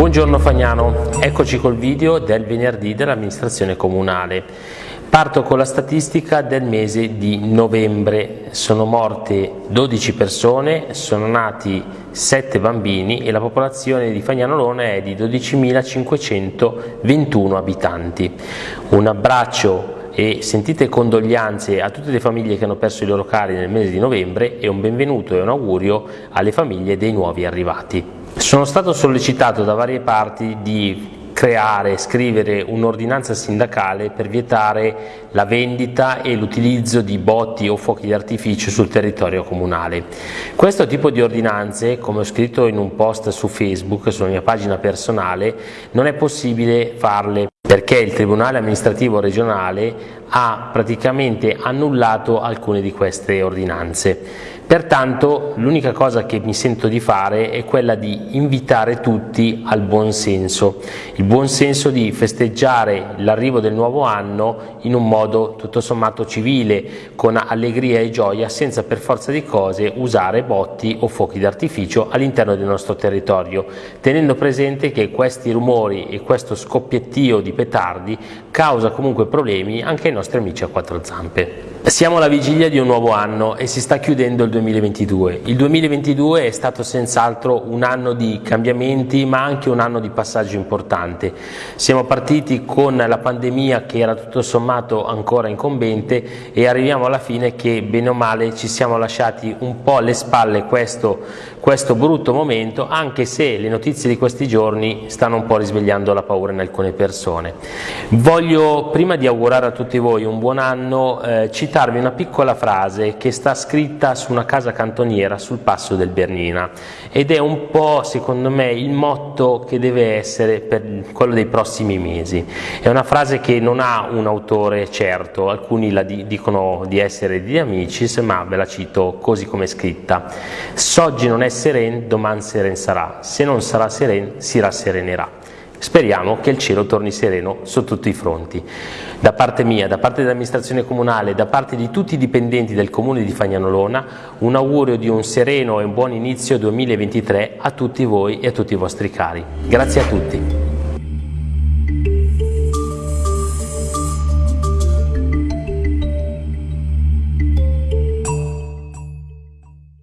Buongiorno Fagnano, eccoci col video del venerdì dell'amministrazione comunale. Parto con la statistica del mese di novembre. Sono morte 12 persone, sono nati 7 bambini e la popolazione di Fagnanolona è di 12.521 abitanti. Un abbraccio e sentite condoglianze a tutte le famiglie che hanno perso i loro cari nel mese di novembre e un benvenuto e un augurio alle famiglie dei nuovi arrivati. Sono stato sollecitato da varie parti di creare, scrivere un'ordinanza sindacale per vietare la vendita e l'utilizzo di botti o fuochi di artificio sul territorio comunale. Questo tipo di ordinanze, come ho scritto in un post su Facebook, sulla mia pagina personale, non è possibile farle perché il Tribunale amministrativo regionale ha praticamente annullato alcune di queste ordinanze. Pertanto l'unica cosa che mi sento di fare è quella di invitare tutti al buon senso, il buon senso di festeggiare l'arrivo del nuovo anno in un modo tutto sommato civile, con allegria e gioia, senza per forza di cose usare botti o fuochi d'artificio all'interno del nostro territorio, tenendo presente che questi rumori e questo scoppiettio di petardi causa comunque problemi anche ai nostri amici a quattro zampe. Siamo alla vigilia di un nuovo anno e si sta chiudendo il 2022. Il 2022 è stato senz'altro un anno di cambiamenti ma anche un anno di passaggio importante. Siamo partiti con la pandemia che era tutto sommato ancora incombente e arriviamo alla fine che bene o male ci siamo lasciati un po' alle spalle questo, questo brutto momento anche se le notizie di questi giorni stanno un po' risvegliando la paura in alcune persone. Voglio prima di augurare a tutti voi un buon anno eh, citarvi una piccola frase che sta scritta su una casa cantoniera sul passo del Bernina ed è un po' secondo me il motto che deve essere per quello dei prossimi mesi. È una frase che non ha un autore certo, alcuni la dicono di essere di Amicis, ma ve la cito così come è scritta. S'oggi non è seren, domani seren sarà, se non sarà seren, si rasserenerà. Speriamo che il cielo torni sereno su tutti i fronti. Da parte mia, da parte dell'amministrazione comunale, da parte di tutti i dipendenti del comune di Fagnanolona, un augurio di un sereno e un buon inizio 2023 a tutti voi e a tutti i vostri cari. Grazie a tutti.